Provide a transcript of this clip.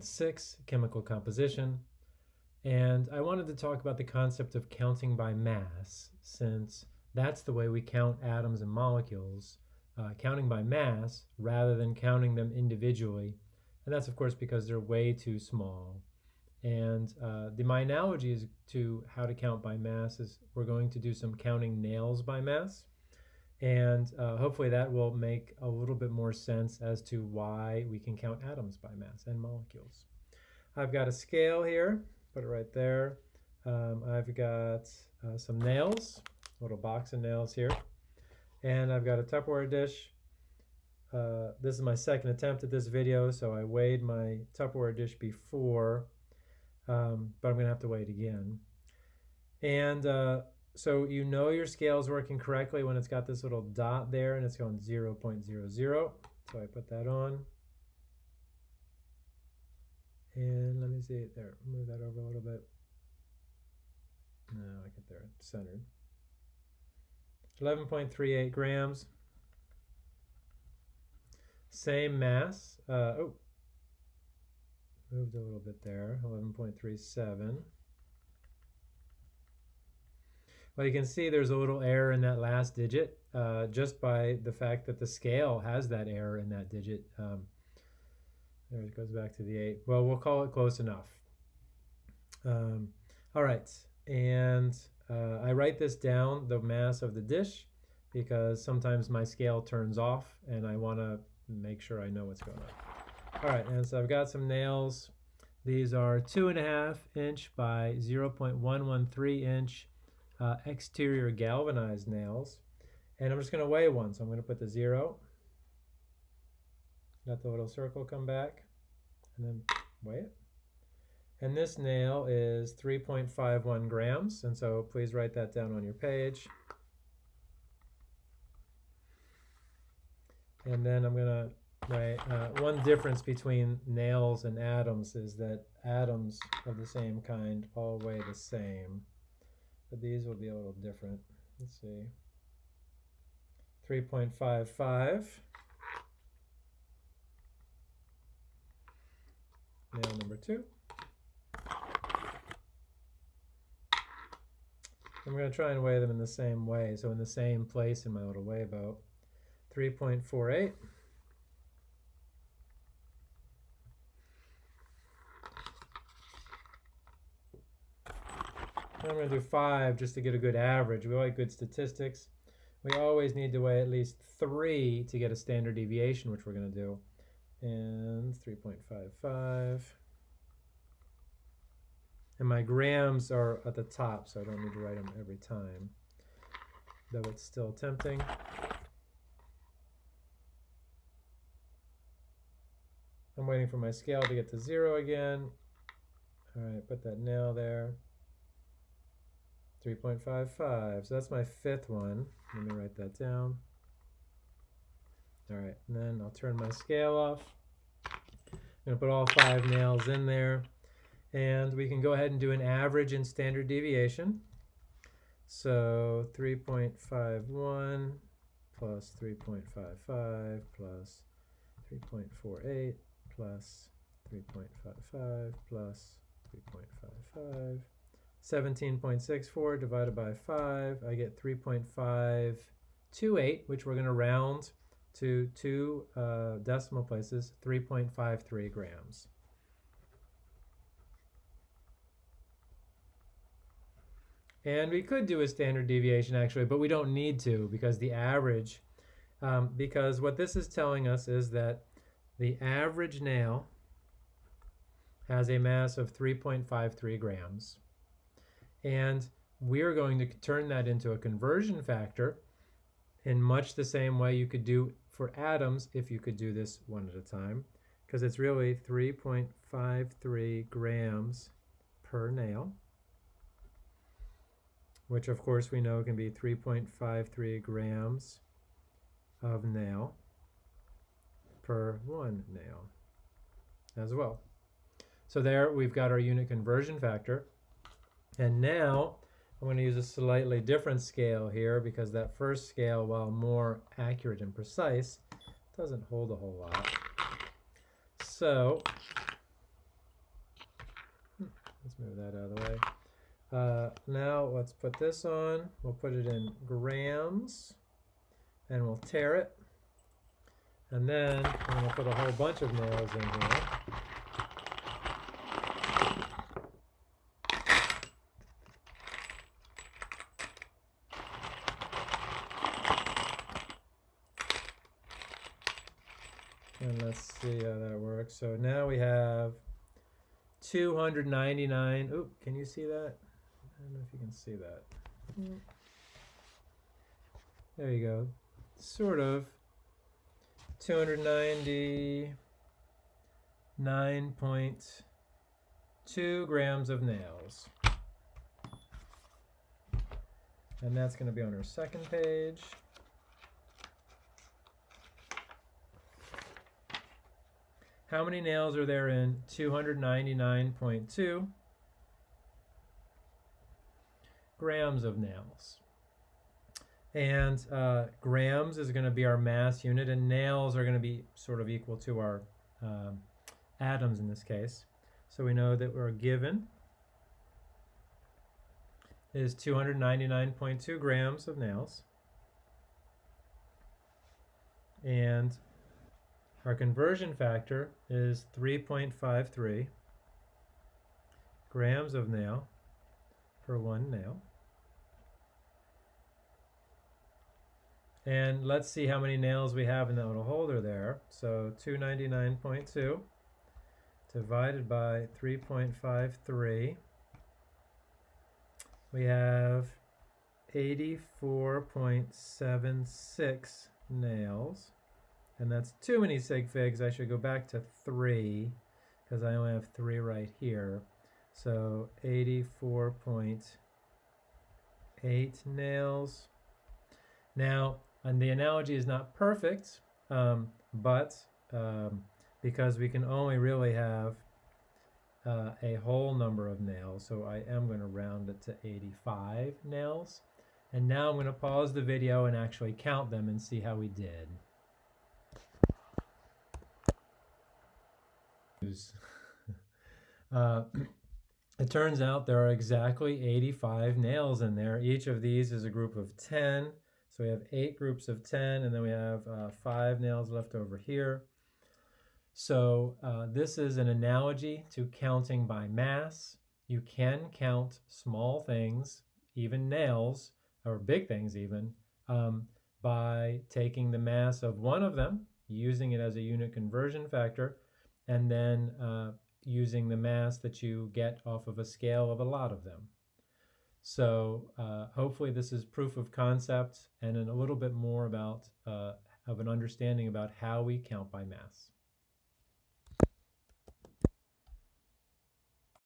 6, chemical composition. And I wanted to talk about the concept of counting by mass, since that's the way we count atoms and molecules, uh, counting by mass rather than counting them individually. And that's, of course, because they're way too small. And uh, the, my analogy is to how to count by mass is we're going to do some counting nails by mass. And uh, hopefully that will make a little bit more sense as to why we can count atoms by mass and molecules. I've got a scale here, put it right there. Um, I've got uh, some nails, little box of nails here. And I've got a Tupperware dish. Uh, this is my second attempt at this video, so I weighed my Tupperware dish before, um, but I'm to have to weigh it again. And uh, so you know your scale is working correctly when it's got this little dot there and it's going 0 0.00. So I put that on. And let me see there. Move that over a little bit. No, I get there. centered. 11.38 grams. Same mass. Uh, oh, moved a little bit there. 11.37. Well, you can see there's a little error in that last digit uh, just by the fact that the scale has that error in that digit. Um, there it goes back to the 8. Well, we'll call it close enough. Um, all right, and uh, I write this down, the mass of the dish, because sometimes my scale turns off and I want to make sure I know what's going on. All right, and so I've got some nails. These are 2.5 inch by 0.113 inch uh, exterior galvanized nails. And I'm just going to weigh one. So I'm going to put the zero. Let the little circle come back. And then weigh it. And this nail is 3.51 grams. And so please write that down on your page. And then I'm going to write uh, one difference between nails and atoms is that atoms of the same kind all weigh the same but these will be a little different. Let's see. 3.55. Nail number two. I'm going to try and weigh them in the same way, so in the same place in my little weigh boat. 3.48. I'm going to do five just to get a good average. We like good statistics. We always need to weigh at least three to get a standard deviation, which we're going to do. And 3.55. And my grams are at the top, so I don't need to write them every time, though it's still tempting. I'm waiting for my scale to get to zero again. All right, put that nail there. 3.55. So that's my fifth one. Let me write that down. All right, and then I'll turn my scale off. I'm to put all five nails in there. And we can go ahead and do an average and standard deviation. So 3.51 plus 3.55 plus 3.48 plus 3.55 plus 3.55 17.64 divided by 5, I get 3.528, which we're going to round to two uh, decimal places, 3.53 grams. And we could do a standard deviation actually, but we don't need to because the average, um, because what this is telling us is that the average nail has a mass of 3.53 grams. And we're going to turn that into a conversion factor in much the same way you could do for atoms if you could do this one at a time, because it's really 3.53 grams per nail, which of course we know can be 3.53 grams of nail per one nail as well. So there we've got our unit conversion factor. And now I'm going to use a slightly different scale here because that first scale, while more accurate and precise, doesn't hold a whole lot. So let's move that out of the way. Uh, now let's put this on. We'll put it in grams and we'll tare it. And then I'm going to put a whole bunch of nails in here. And let's see how that works. So now we have 299. Oh, can you see that? I don't know if you can see that. Mm. There you go. Sort of. 299.2 grams of nails. And that's going to be on our second page. How many nails are there in 299.2 grams of nails? And uh, grams is going to be our mass unit, and nails are going to be sort of equal to our um, atoms in this case. So we know that we're given is 299.2 grams of nails. And our conversion factor is 3.53 grams of nail for one nail. And let's see how many nails we have in that little holder there. So 299.2 divided by 3.53. We have 84.76 nails. And that's too many sig figs. I should go back to three because I only have three right here. So 84.8 nails. Now, and the analogy is not perfect, um, but um, because we can only really have uh, a whole number of nails, so I am going to round it to 85 nails. And now I'm going to pause the video and actually count them and see how we did. uh, it turns out there are exactly 85 nails in there. Each of these is a group of 10. So we have eight groups of 10, and then we have uh, five nails left over here. So uh, this is an analogy to counting by mass. You can count small things, even nails, or big things even, um, by taking the mass of one of them, using it as a unit conversion factor, and then uh, using the mass that you get off of a scale of a lot of them. So uh, hopefully this is proof of concept and a little bit more about uh, of an understanding about how we count by mass.